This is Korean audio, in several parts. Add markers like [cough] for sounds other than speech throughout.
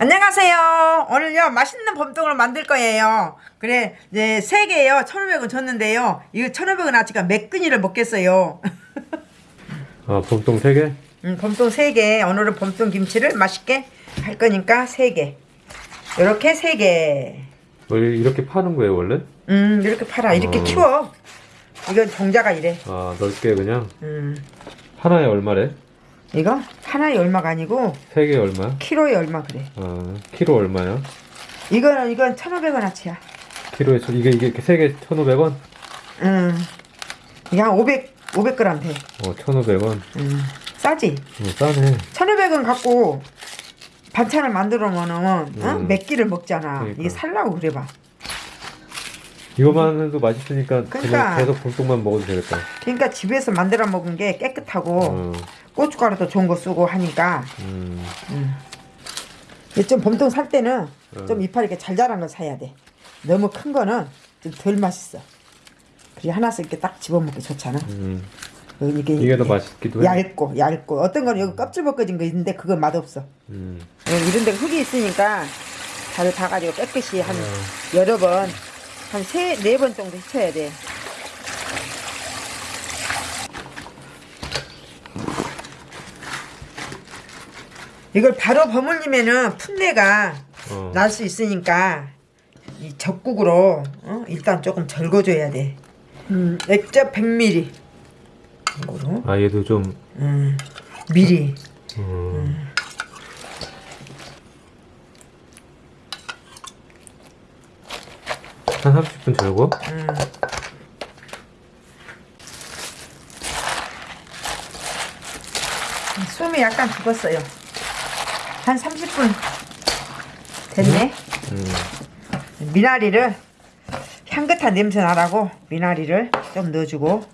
안녕하세요. 오늘요 맛있는 범떡을 만들 거예요. 그래 이제 세 개요 1,500원 줬는데요. 이거 1,500원 아치가 몇 근이를 먹겠어요. 아, 봄동 3개? 음, 범떡 세 개. 오늘은 범떡 김치를 맛있게 할 거니까 세 개. 이렇게 세 개. 뭐 이렇게 파는 거예요, 원래? 음 이렇게 팔아. 이렇게 어. 키워. 이건 종자가 이래. 아, 넓게 그냥? 음 하나에 얼마래? 이거 하나에 얼마가 아니고 3개 얼마야? 키로에 얼마 그래. 아, 키로 얼마야? 이거는 이건 1,500원 아치야. 키로에, 천- 이게, 이게 3개 1,500원? 음 이게 한 500, 500g 돼. 어, 1,500원. 음 싸지? 어, 싸네. 1500원 갖고 반찬을 만들어 놓으면 어? 음. 몇 끼를 먹잖아. 그러니까. 이게 살라고 그래 봐. 이거만 해도 맛있으니까 그러니까. 그냥 계속 봄동만 먹어도 되겠다. 그러니까 집에서 만들어 먹은 게 깨끗하고 어, 고춧가루도 좋은 거 쓰고 하니까 음, 이게 좀 봄동 살 때는 어. 좀 이파리 이렇게 잘 자란 걸 사야 돼. 너무 큰 거는 좀 덜 맛있어. 그리고 하나씩 이렇게 딱 집어먹기 좋잖아. 음. 여기 이게, 이게 더 맛있기도 해. 얇고 얇고 어떤 거는 여기 껍질 벗겨진 거 있는데 그건 맛없어. 음. 여기 이런 데 흙이 있으니까 잘 봐가지고 깨끗이 한 어. 여러 번, 한 세, 네 번 정도 씻어야 돼. 이걸 바로 버물리면은 풋내가 어. 날 수 있으니까 이 적국으로 어? 일단 조금 절거줘야 돼. 음, 액젓 100ml. 이거로. 아, 얘도 좀, 음, 미리. 음. 한 30분 절고? 음. 숨이 약간 죽었어요. 한 30분 됐네. 음. 미나리를 향긋한 냄새 나라고 미나리를 좀 넣어주고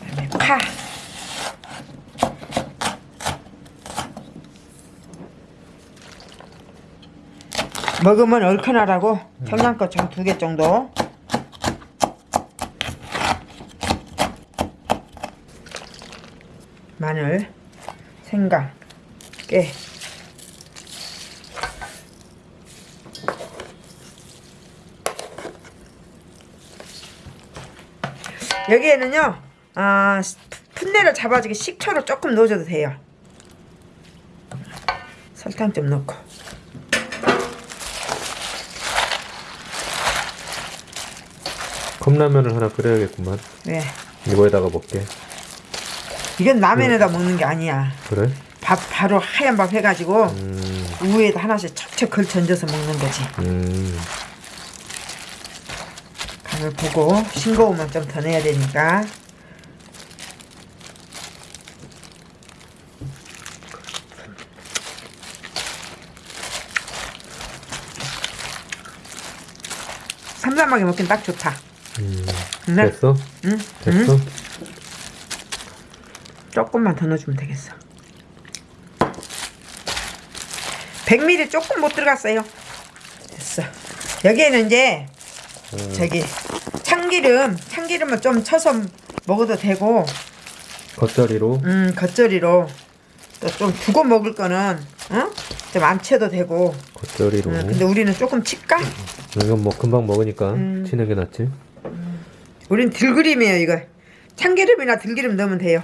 그다음에 파 먹으면 얼큰하라고? 청양고추 한 두 개 정도. 마늘 생강 깨. 여기에는요 아 풋내를 잡아주기 식초를 조금 넣어줘도 돼요. 설탕 좀 넣고 컵라면을 하나 끓여야겠구만. 왜 이거에다가 먹게. 이건 라면에다 먹는 게 아니야 그래? 밥 바로 하얀 밥 해가지고 음, 우에다 하나씩 척척 걸쳐 얹어서 먹는 거지 음. 간을 보고 싱거우면 좀더 넣어야 되니까 삼삼하게 먹긴 딱 좋다 음. 네. 됐어? 응? 됐어? 응? 조금만 더 넣어주면 되겠어 100ml 조금 못 들어갔어요 됐어 여기에는 이제 음. 저기 참기름 참기름은 좀 쳐서 먹어도 되고 겉절이로? 음 겉절이로 또 좀 두고 먹을 거는 어? 좀안 쳐도 되고 겉절이로. 음, 근데 우리는 조금 칠까? 이건 뭐 금방 먹으니까 음. 치는 게 낫지. 우린 들기름이에요 이거. 참기름이나 들기름 넣으면 돼요.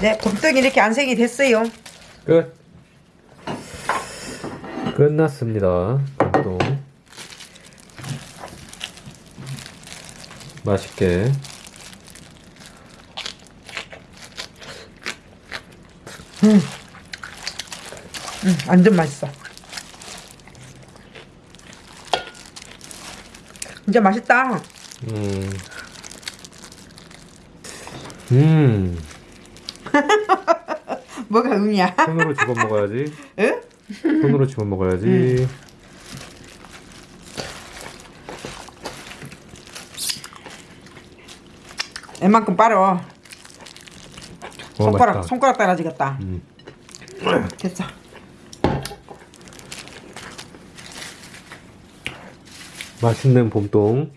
네 곰떡이 이렇게 안생이 됐어요. 끝. 끝났습니다. 또 맛있게. 음, 완전 맛있어 진짜 맛있다 음. 음. [laughs] 뭐가 음이야 [laughs] 손으로 집어 먹어야지. 응? 손으로 집어 먹어야지. 웬만큼 빨어 어, 손가락 맛있다. 손가락 따라지겠다 음. 됐어. 어, 맛있는 봄동.